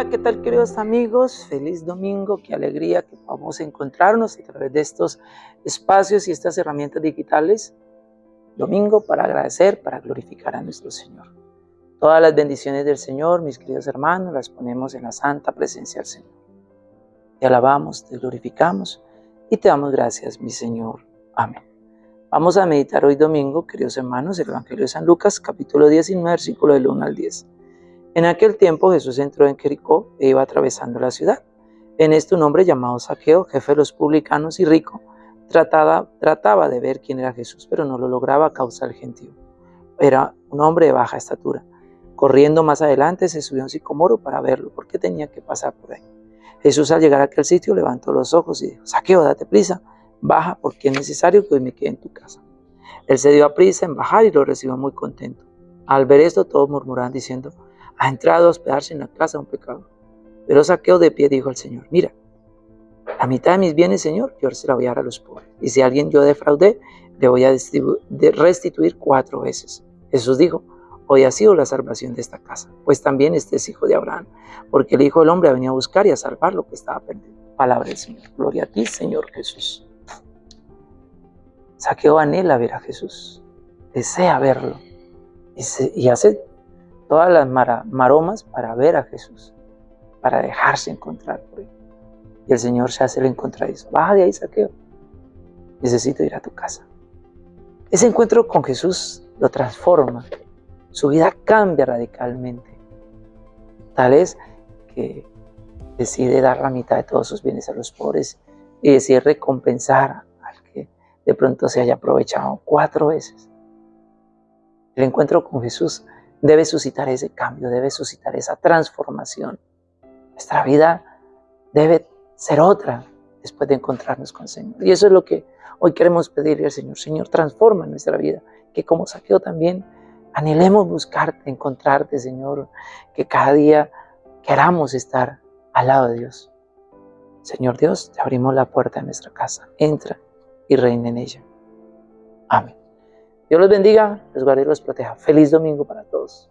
Hola, ¿qué tal queridos amigos? Feliz domingo, qué alegría que podamos encontrarnos a través de estos espacios y estas herramientas digitales. Domingo para agradecer, para glorificar a nuestro Señor. Todas las bendiciones del Señor, mis queridos hermanos, las ponemos en la santa presencia del Señor. Te alabamos, te glorificamos y te damos gracias, mi Señor. Amén. Vamos a meditar hoy domingo, queridos hermanos, el Evangelio de San Lucas, capítulo 19, versículo del 1 al 10. En aquel tiempo Jesús entró en Jericó e iba atravesando la ciudad. En esto un hombre llamado Saqueo, jefe de los publicanos y rico, trataba, trataba de ver quién era Jesús, pero no lo lograba a causa del gentío. Era un hombre de baja estatura. Corriendo más adelante se subió a un sicomoro para verlo, porque tenía que pasar por ahí. Jesús al llegar a aquel sitio levantó los ojos y dijo, Saqueo, date prisa, baja porque es necesario que hoy me quede en tu casa. Él se dio a prisa en bajar y lo recibió muy contento. Al ver esto todos murmuraban diciendo, ha entrado a hospedarse en la casa de un pecador. Pero Saqueo de pie dijo al Señor, mira, la mitad de mis bienes, Señor, yo se la voy a dar a los pobres. Y si alguien yo defraudé, le voy a restituir cuatro veces. Jesús dijo, hoy ha sido la salvación de esta casa, pues también este es hijo de Abraham, porque el Hijo del Hombre ha venido a buscar y a salvar lo que estaba perdido. Palabra del Señor. Gloria a ti, Señor Jesús. Saqueo anhela ver a Jesús, desea verlo y, y hace todas las maromas para ver a Jesús, para dejarse encontrar por él. Y el Señor se hace el encontradizo. Baja de ahí, saqueo. Necesito ir a tu casa. Ese encuentro con Jesús lo transforma. Su vida cambia radicalmente. Tal es que decide dar la mitad de todos sus bienes a los pobres y decide recompensar al que de pronto se haya aprovechado cuatro veces. El encuentro con Jesús debe suscitar ese cambio, debe suscitar esa transformación. Nuestra vida debe ser otra después de encontrarnos con el Señor. Y eso es lo que hoy queremos pedirle al Señor. Señor, transforma nuestra vida, que como saqueo también anhelemos buscarte, encontrarte, Señor, que cada día queramos estar al lado de Dios. Señor Dios, te abrimos la puerta de nuestra casa. Entra y reina en ella. Amén. Dios los bendiga, los guarde y los proteja. Feliz domingo para todos.